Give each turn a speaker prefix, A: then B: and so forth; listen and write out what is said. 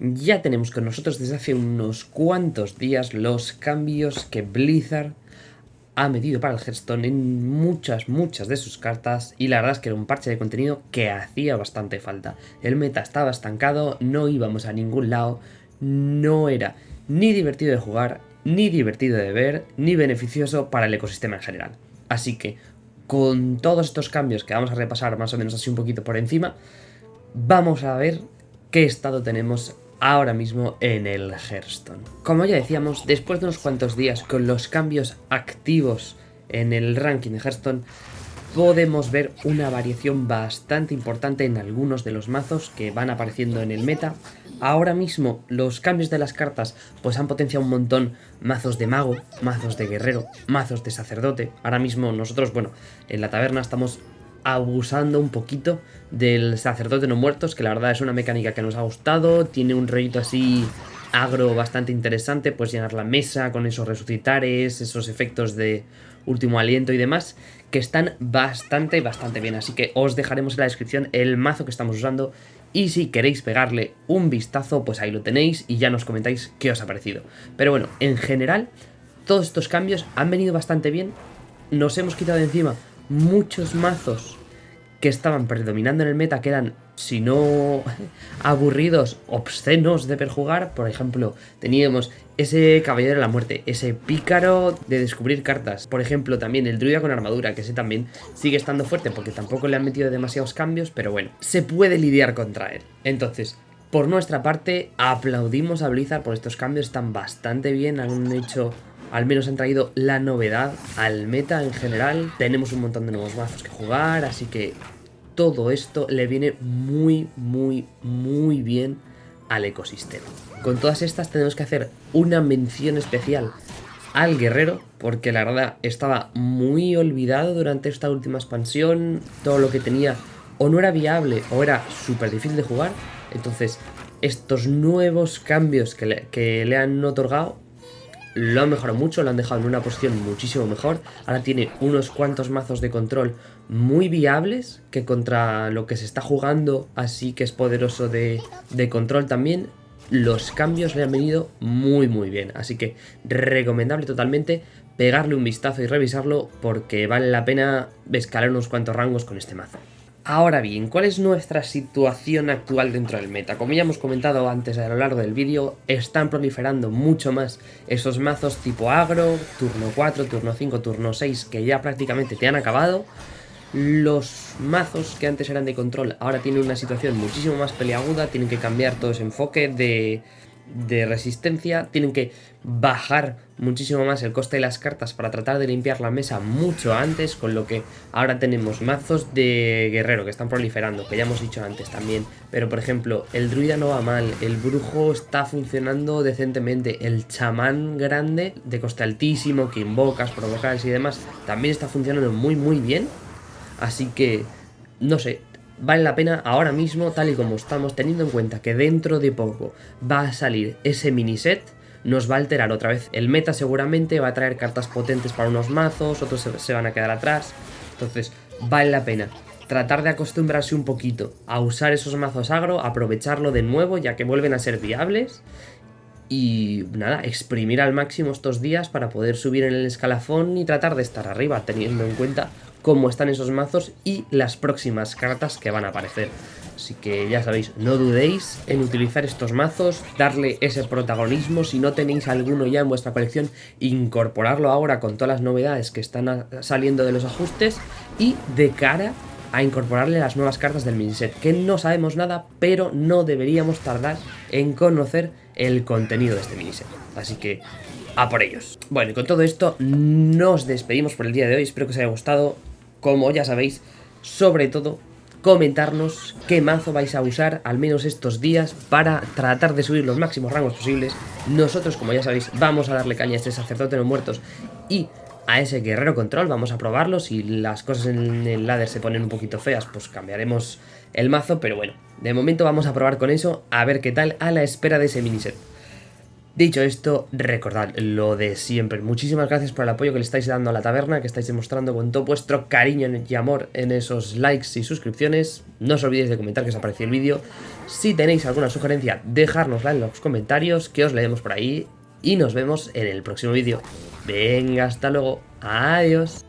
A: ya tenemos con nosotros desde hace unos cuantos días los cambios que Blizzard ha metido para el Hearthstone en muchas, muchas de sus cartas y la verdad es que era un parche de contenido que hacía bastante falta. El meta estaba estancado, no íbamos a ningún lado, no era ni divertido de jugar, ni divertido de ver, ni beneficioso para el ecosistema en general. Así que, con todos estos cambios que vamos a repasar más o menos así un poquito por encima, vamos a ver qué estado tenemos ahora mismo en el Hearthstone. Como ya decíamos, después de unos cuantos días con los cambios activos en el ranking de Hearthstone, podemos ver una variación bastante importante en algunos de los mazos que van apareciendo en el meta. Ahora mismo los cambios de las cartas pues han potenciado un montón mazos de mago, mazos de guerrero, mazos de sacerdote. Ahora mismo nosotros, bueno, en la taberna estamos abusando un poquito del sacerdote no muertos, que la verdad es una mecánica que nos ha gustado, tiene un rollito así agro bastante interesante, pues llenar la mesa con esos resucitares, esos efectos de último aliento y demás, que están bastante, bastante bien, así que os dejaremos en la descripción el mazo que estamos usando y si queréis pegarle un vistazo, pues ahí lo tenéis y ya nos comentáis qué os ha parecido. Pero bueno, en general, todos estos cambios han venido bastante bien, nos hemos quitado de encima muchos mazos que estaban predominando en el meta, que eran, si no aburridos, obscenos de perjugar. Por ejemplo, teníamos ese Caballero de la Muerte, ese Pícaro de descubrir cartas. Por ejemplo, también el Druida con armadura, que ese también sigue estando fuerte porque tampoco le han metido demasiados cambios, pero bueno, se puede lidiar contra él. Entonces, por nuestra parte, aplaudimos a Blizzard por estos cambios, están bastante bien, han hecho al menos han traído la novedad al meta en general. Tenemos un montón de nuevos mazos que jugar, así que todo esto le viene muy, muy, muy bien al ecosistema. Con todas estas tenemos que hacer una mención especial al guerrero, porque la verdad estaba muy olvidado durante esta última expansión, todo lo que tenía o no era viable o era súper difícil de jugar, entonces estos nuevos cambios que le, que le han otorgado lo han mejorado mucho, lo han dejado en una posición muchísimo mejor. Ahora tiene unos cuantos mazos de control muy viables, que contra lo que se está jugando, así que es poderoso de, de control también, los cambios le han venido muy muy bien. Así que recomendable totalmente pegarle un vistazo y revisarlo porque vale la pena escalar unos cuantos rangos con este mazo. Ahora bien, ¿cuál es nuestra situación actual dentro del meta? Como ya hemos comentado antes a lo largo del vídeo, están proliferando mucho más esos mazos tipo agro, turno 4, turno 5, turno 6, que ya prácticamente te han acabado. Los mazos que antes eran de control ahora tienen una situación muchísimo más peleaguda, tienen que cambiar todo ese enfoque de de resistencia, tienen que bajar muchísimo más el coste de las cartas para tratar de limpiar la mesa mucho antes, con lo que ahora tenemos mazos de guerrero que están proliferando, que ya hemos dicho antes también, pero por ejemplo, el druida no va mal, el brujo está funcionando decentemente, el chamán grande de coste altísimo, que invocas, provocas y demás, también está funcionando muy muy bien, así que, no sé, vale la pena ahora mismo, tal y como estamos, teniendo en cuenta que dentro de poco va a salir ese mini set, nos va a alterar otra vez el meta seguramente, va a traer cartas potentes para unos mazos, otros se, van a quedar atrás, entonces vale la pena tratar de acostumbrarse un poquito a usar esos mazos agro, aprovecharlo de nuevo ya que vuelven a ser viables y nada, exprimir al máximo estos días para poder subir en el escalafón y tratar de estar arriba, teniendo en cuenta cómo están esos mazos y las próximas cartas que van a aparecer. Así que ya sabéis, no dudéis en utilizar estos mazos, darle ese protagonismo, si no tenéis alguno ya en vuestra colección, incorporarlo ahora con todas las novedades que están saliendo de los ajustes y de cara a incorporarle las nuevas cartas del miniset, que no sabemos nada, pero no deberíamos tardar en conocer el contenido de este miniset. Así que a por ellos. Bueno, y con todo esto nos despedimos por el día de hoy, espero que os haya gustado, como ya sabéis, sobre todo comentarnos qué mazo vais a usar al menos estos días para tratar de subir los máximos rangos posibles. Nosotros, como ya sabéis, vamos a darle caña a este sacerdote de los muertos y a ese guerrero control, vamos a probarlo. Si las cosas en el ladder se ponen un poquito feas, pues cambiaremos el mazo, pero bueno, de momento vamos a probar con eso, a ver qué tal, a la espera de ese miniset. Dicho esto, recordad lo de siempre. Muchísimas gracias por el apoyo que le estáis dando a la taberna, que estáis demostrando con todo vuestro cariño y amor en esos likes y suscripciones. No os olvidéis de comentar que os ha parecido el vídeo. Si tenéis alguna sugerencia, dejárnosla en los comentarios, que os leemos por ahí. Y nos vemos en el próximo vídeo. Venga, hasta luego. Adiós.